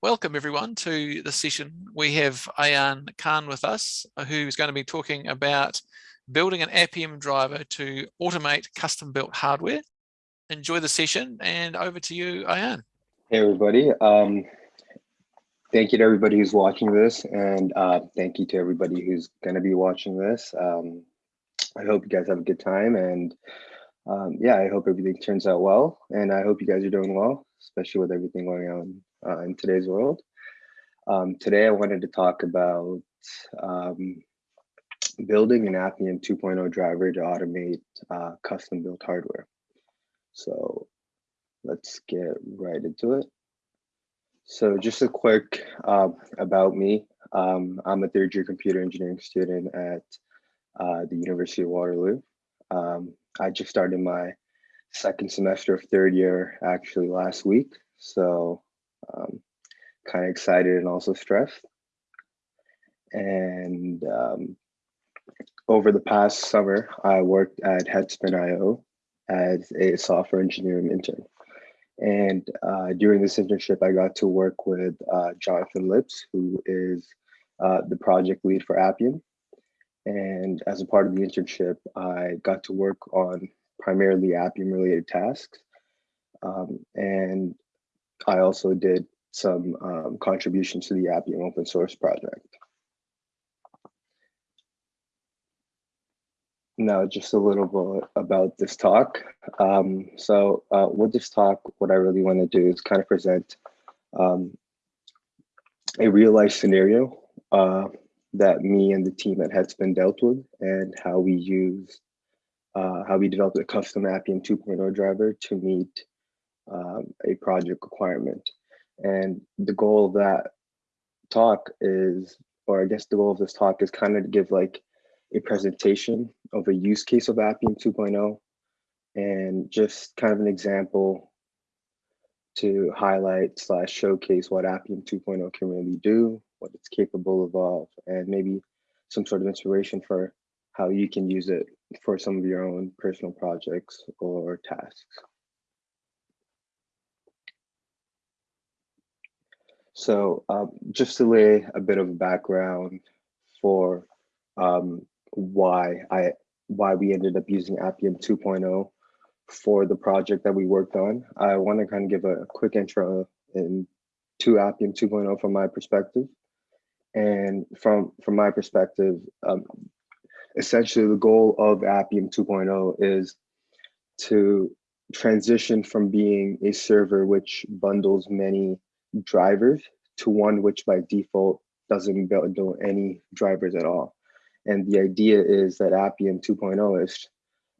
Welcome everyone to the session. We have Ayan Khan with us, uh, who's going to be talking about building an Appium driver to automate custom built hardware. Enjoy the session and over to you, Ayan. Hey everybody. Um, thank you to everybody who's watching this and uh, thank you to everybody who's going to be watching this. Um, I hope you guys have a good time and um, yeah, I hope everything turns out well and I hope you guys are doing well, especially with everything going on uh, in today's world. Um, today I wanted to talk about um, building an Appium 2.0 driver to automate uh, custom built hardware. So let's get right into it. So just a quick uh, about me. Um, I'm a third year computer engineering student at uh, the University of Waterloo. Um, I just started my second semester of third year actually last week. So um, kind of excited and also stressed. And um, over the past summer, I worked at Headspin.io as a software engineering intern. And uh, during this internship, I got to work with uh, Jonathan Lipps, who is uh, the project lead for Appium. And as a part of the internship, I got to work on primarily Appium related tasks. Um, and I also did some um, contributions to the Appium open source project. Now, just a little bit about this talk. Um, so uh, with this talk, what I really want to do is kind of present um, a real life scenario uh, that me and the team at Headspin dealt with and how we use, uh, how we developed a custom Appium 2.0 driver to meet um, a project requirement. And the goal of that talk is, or I guess the goal of this talk is kind of to give like a presentation of a use case of Appium 2.0 and just kind of an example to highlight slash showcase what Appium 2.0 can really do, what it's capable of, and maybe some sort of inspiration for how you can use it for some of your own personal projects or tasks. So um, just to lay a bit of background for um, why I why we ended up using Appium 2.0 for the project that we worked on, I want to kind of give a quick intro in to Appium 2.0 from my perspective. And from from my perspective, um, essentially the goal of Appium 2.0 is to transition from being a server which bundles many drivers to one which by default doesn't build any drivers at all. And the idea is that Appium 2.0 is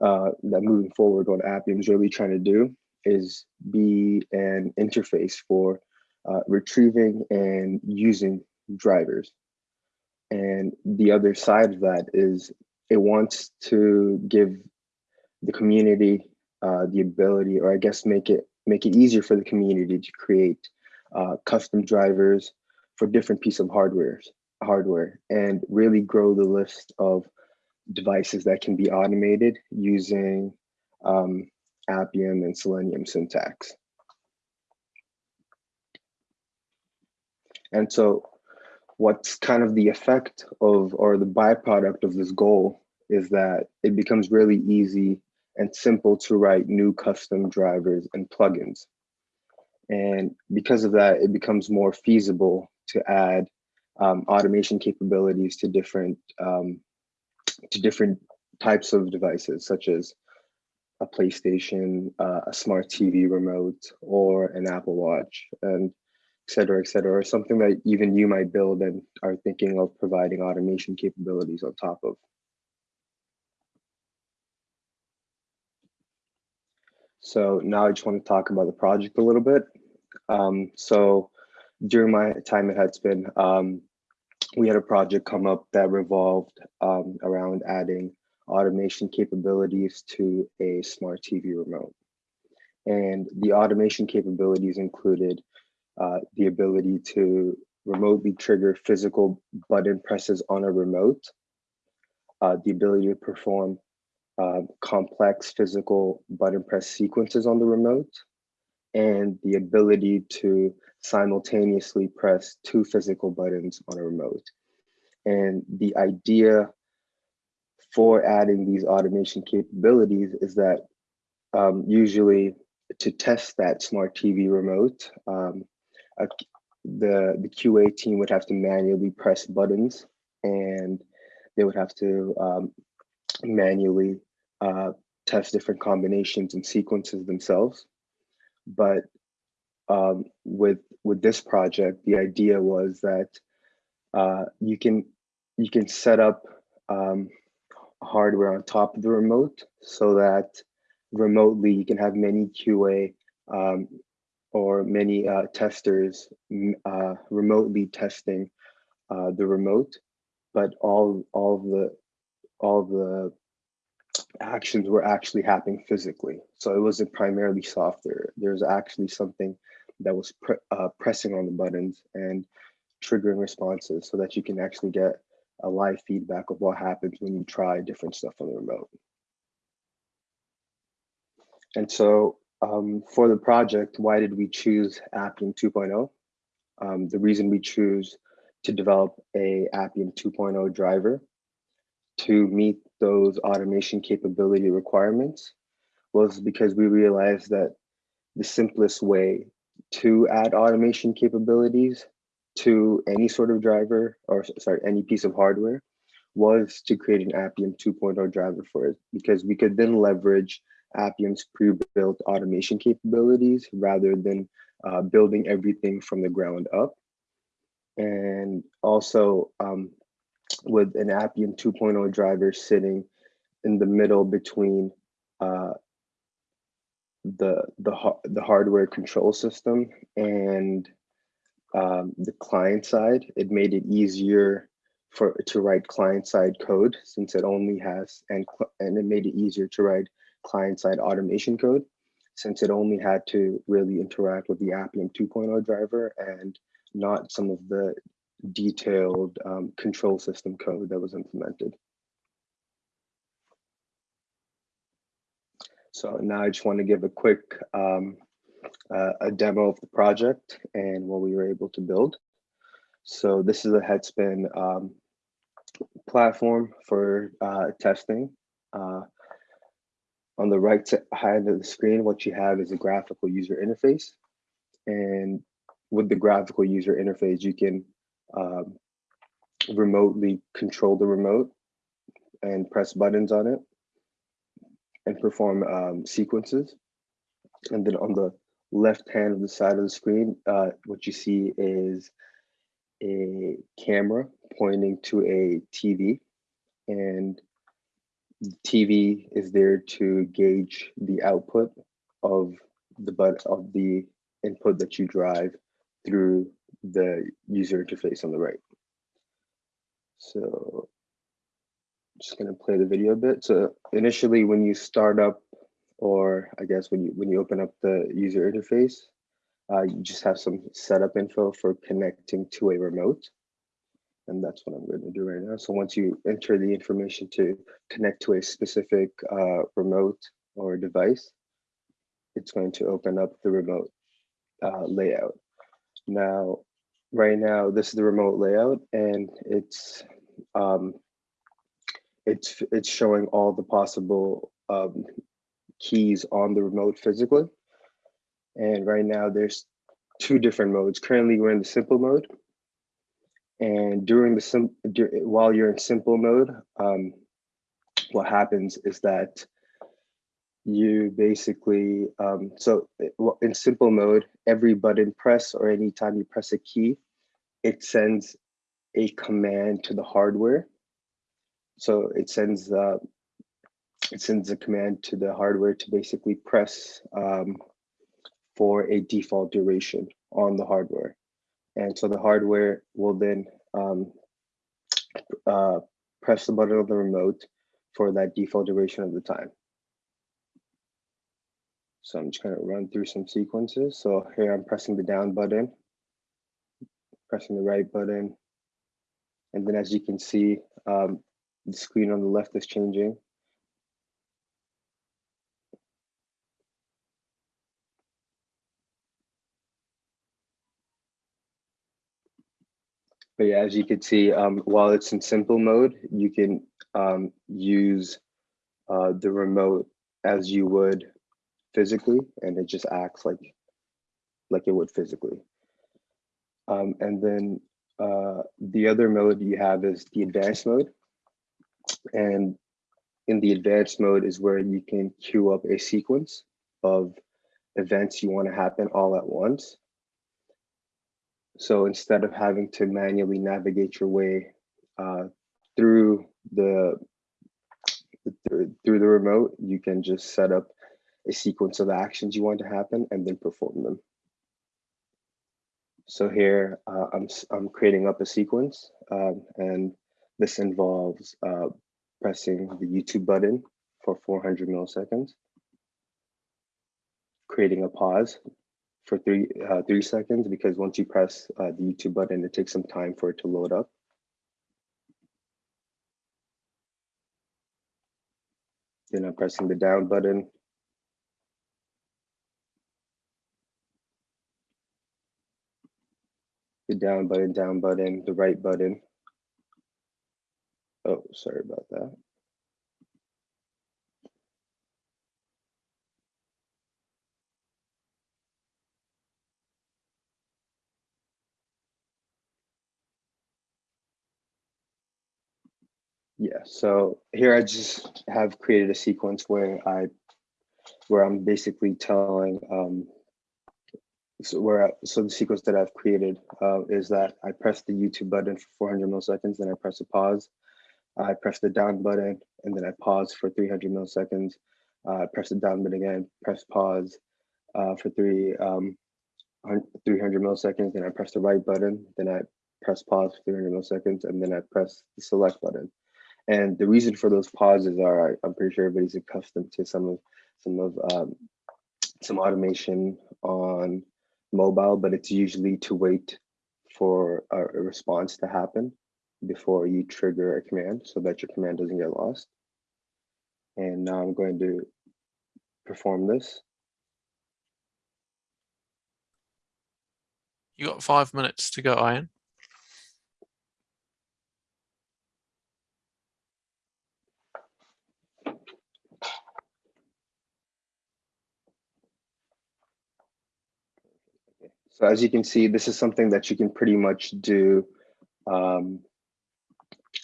uh, that moving forward, what Appium is really trying to do is be an interface for uh, retrieving and using drivers. And the other side of that is it wants to give the community uh, the ability, or I guess make it make it easier for the community to create uh, custom drivers for different piece of hardware, hardware and really grow the list of devices that can be automated using um, Appium and Selenium syntax. And so what's kind of the effect of, or the byproduct of this goal is that it becomes really easy and simple to write new custom drivers and plugins. And because of that, it becomes more feasible to add um, automation capabilities to different um, to different types of devices, such as a PlayStation, uh, a smart TV remote, or an Apple Watch, and et cetera, et cetera, or something that even you might build and are thinking of providing automation capabilities on top of. So now I just want to talk about the project a little bit. Um, so during my time at Headspin, um, we had a project come up that revolved um, around adding automation capabilities to a smart TV remote. And the automation capabilities included uh, the ability to remotely trigger physical button presses on a remote, uh, the ability to perform uh, complex physical button press sequences on the remote, and the ability to simultaneously press two physical buttons on a remote. And the idea for adding these automation capabilities is that um, usually to test that smart TV remote, um, a, the, the QA team would have to manually press buttons and they would have to um, manually uh, test different combinations and sequences themselves. But um, with with this project, the idea was that uh, you can you can set up um, hardware on top of the remote so that remotely you can have many QA um, or many uh, testers uh, remotely testing uh, the remote, but all all the all the actions were actually happening physically. So it wasn't primarily software. There's actually something that was pre uh, pressing on the buttons and triggering responses so that you can actually get a live feedback of what happens when you try different stuff on the remote. And so um, for the project, why did we choose Appium 2.0? Um, the reason we choose to develop a Appium 2.0 driver to meet those automation capability requirements was because we realized that the simplest way to add automation capabilities to any sort of driver or sorry, any piece of hardware was to create an Appium 2.0 driver for it because we could then leverage Appium's pre-built automation capabilities rather than uh, building everything from the ground up. And also um, with an Appium 2.0 driver sitting in the middle between uh, the the the hardware control system and um, the client side. It made it easier for to write client side code since it only has and and it made it easier to write client side automation code since it only had to really interact with the Appium 2.0 driver and not some of the detailed um, control system code that was implemented. So now I just want to give a quick um, uh, a demo of the project and what we were able to build. So this is a Headspin um, platform for uh, testing. Uh, on the right side of the screen, what you have is a graphical user interface. And with the graphical user interface, you can um, remotely control the remote and press buttons on it and perform um, sequences. And then on the left hand of the side of the screen, uh, what you see is a camera pointing to a TV and the TV is there to gauge the output of the but of the input that you drive through the user interface on the right. So just gonna play the video a bit. So initially when you start up, or I guess when you when you open up the user interface, uh, you just have some setup info for connecting to a remote. And that's what I'm gonna do right now. So once you enter the information to connect to a specific uh, remote or device, it's going to open up the remote uh, layout. Now, right now, this is the remote layout and it's um, it's it's showing all the possible um, keys on the remote physically. And right now there's two different modes. Currently we're in the simple mode. And during the sim while you're in simple mode, um, what happens is that you basically, um, so in simple mode, every button press or anytime you press a key, it sends a command to the hardware. So it sends uh, it sends a command to the hardware to basically press um, for a default duration on the hardware. And so the hardware will then um, uh, press the button on the remote for that default duration of the time. So I'm just gonna run through some sequences. So here I'm pressing the down button, pressing the right button. And then as you can see, um, the screen on the left is changing. But yeah, as you can see, um, while it's in simple mode, you can um, use uh, the remote as you would physically, and it just acts like like it would physically. Um, and then uh, the other mode you have is the advanced mode. And in the advanced mode is where you can queue up a sequence of events you want to happen all at once. So instead of having to manually navigate your way uh, through the through, through the remote, you can just set up a sequence of actions you want to happen and then perform them. So here uh, I'm, I'm creating up a sequence um, and this involves uh, pressing the YouTube button for 400 milliseconds, creating a pause for three, uh, three seconds because once you press uh, the YouTube button, it takes some time for it to load up. Then I'm pressing the down button the down button, down button, the right button. Oh, sorry about that. Yeah, so here I just have created a sequence where I, where I'm basically telling um, so where I, so the sequence that I've created uh, is that I press the YouTube button for 400 milliseconds, then I press a pause. I press the down button and then I pause for 300 milliseconds. Uh, I press the down button again, press pause uh, for three um, 300 milliseconds. Then I press the right button. Then I press pause for 300 milliseconds, and then I press the select button. And the reason for those pauses are I'm pretty sure everybody's accustomed to some of some of um, some automation on mobile, but it's usually to wait for a, response to happen before you trigger a command so that your command doesn't get lost. And now I'm going to perform this. You got five minutes to go, Ian. So as you can see, this is something that you can pretty much do. Um,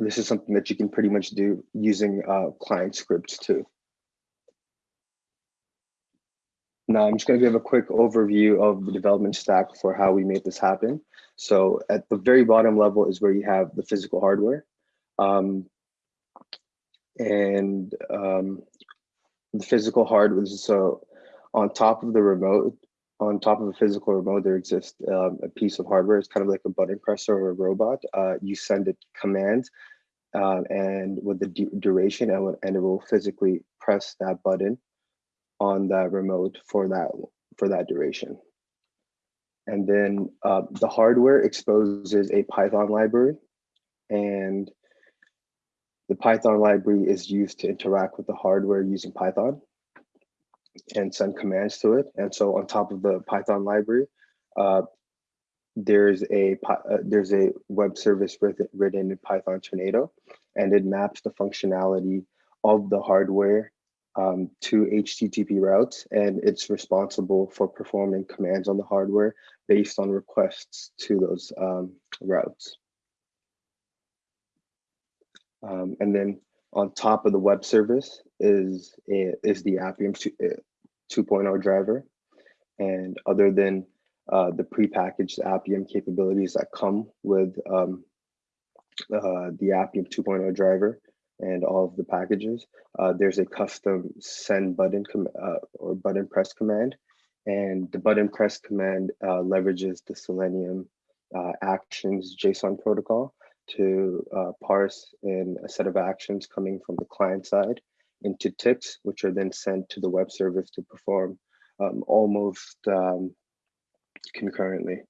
this is something that you can pretty much do using uh, client scripts too. Now I'm just going to give a quick overview of the development stack for how we made this happen. So at the very bottom level is where you have the physical hardware. Um, and um, the physical hardware, so on top of the remote, on top of a physical remote, there exists um, a piece of hardware. It's kind of like a button presser or a robot. Uh, you send it commands uh, and with the duration and, and it will physically press that button on that remote for that for that duration. And then uh, the hardware exposes a Python library and the Python library is used to interact with the hardware using Python and send commands to it. And so on top of the Python library, uh, there's a uh, there's a web service written, written in Python Tornado, and it maps the functionality of the hardware um, to HTTP routes, and it's responsible for performing commands on the hardware based on requests to those um, routes. Um, and then on top of the web service is is the Appium 2.0 driver. And other than uh, the prepackaged Appium capabilities that come with um, uh, the Appium 2.0 driver and all of the packages, uh, there's a custom send button uh, or button press command. And the button press command uh, leverages the Selenium uh, actions JSON protocol to parse in a set of actions coming from the client side into tips, which are then sent to the web service to perform um, almost um, concurrently.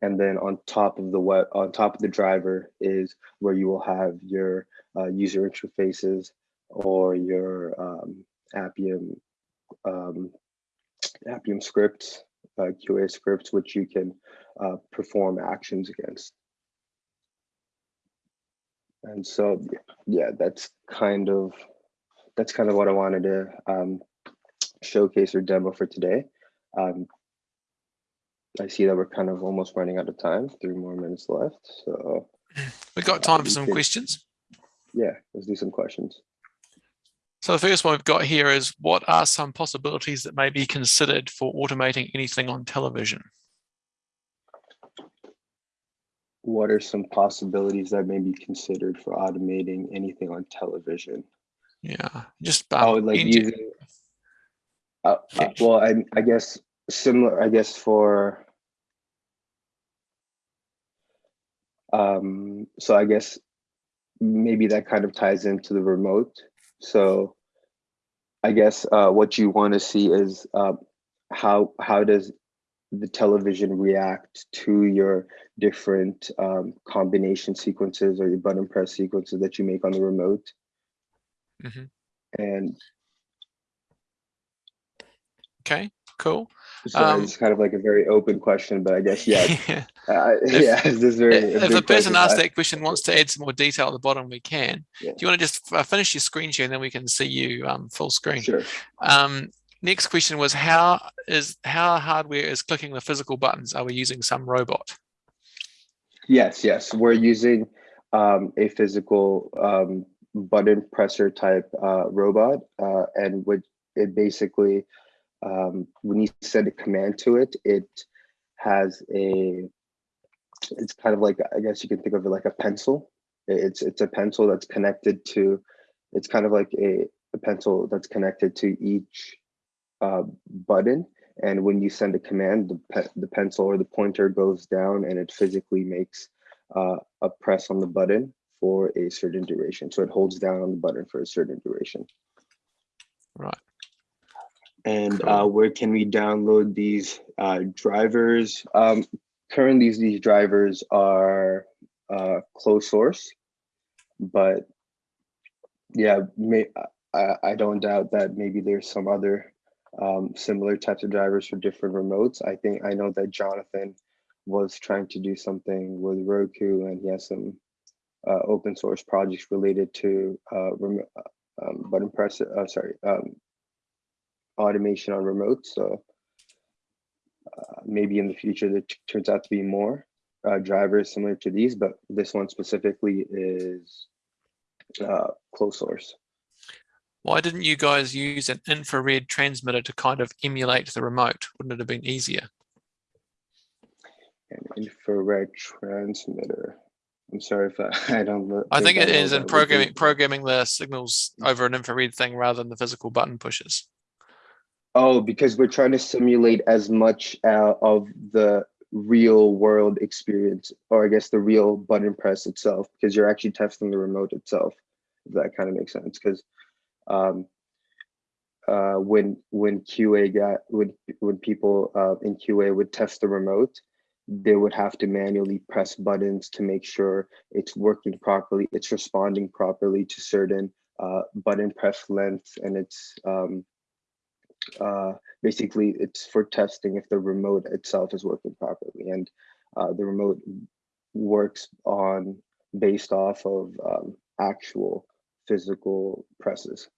And then on top of the web, on top of the driver is where you will have your uh, user interfaces or your um, Appium um, Appium scripts, uh, QA scripts, which you can uh, perform actions against. And so, yeah, that's kind of that's kind of what I wanted to um, showcase or demo for today. Um, I see that we're kind of almost running out of time, three more minutes left. So we've got time for some questions. Yeah, let's do some questions. So the first one we've got here is what are some possibilities that may be considered for automating anything on television? What are some possibilities that may be considered for automating anything on television? Yeah, just oh, like using. Uh, uh, well, I, I guess similar. I guess for. Um, so I guess maybe that kind of ties into the remote. So I guess uh, what you want to see is uh, how how does the television react to your different um, combination sequences or your button press sequences that you make on the remote. Mm -hmm. And okay, cool. So um, it's kind of like a very open question, but I guess yeah, yeah, uh, if, yeah. This very. If the person asks that question wants to add some more detail at the bottom, we can. Yeah. Do you want to just uh, finish your screen share, and then we can see you um, full screen? Sure. Um, next question was how is how hardware is clicking the physical buttons? Are we using some robot? Yes, yes, we're using um, a physical um, button presser type uh, robot, uh, and would it basically um, when you send a command to it, it has a, it's kind of like, I guess you can think of it like a pencil. It's, it's a pencil that's connected to, it's kind of like a, a pencil that's connected to each uh, button. And when you send a command, the, pe the pencil or the pointer goes down and it physically makes uh, a press on the button for a certain duration. So it holds down on the button for a certain duration. Right and cool. uh, where can we download these uh, drivers? Um, currently, these drivers are uh, closed source, but yeah, may, I, I don't doubt that maybe there's some other um, similar types of drivers for different remotes. I think I know that Jonathan was trying to do something with Roku, and he has some uh, open source projects related to uh, um, button press. Uh, sorry, um, automation on remote. So uh, maybe in the future there turns out to be more uh, drivers similar to these, but this one specifically is uh, closed source. Why didn't you guys use an infrared transmitter to kind of emulate the remote? Wouldn't it have been easier? An infrared transmitter. I'm sorry if I, I don't look. I think, think it is in programming programming the signals over an infrared thing rather than the physical button pushes. Oh, because we're trying to simulate as much uh, of the real world experience, or I guess the real button press itself, because you're actually testing the remote itself. If that kind of makes sense, because um, uh, when when QA got when when people uh, in QA would test the remote, they would have to manually press buttons to make sure it's working properly, it's responding properly to certain uh, button press lengths, and it's um, uh, basically it's for testing if the remote itself is working properly and uh, the remote works on based off of um, actual physical presses.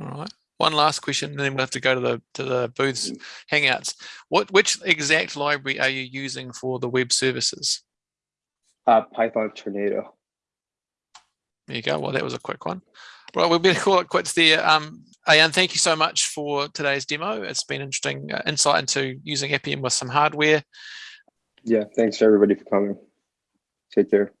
All right. One last question, and then we'll have to go to the to the booths mm-hmm. hangouts. What which exact library are you using for the web services? Uh, Python Tornado. There you go. Well, that was a quick one. Right, we'll better call it quits there. Um, Ayan, thank you so much for today's demo. It's been interesting uh, insight into using Appium with some hardware. Yeah, thanks everybody for coming. Take care.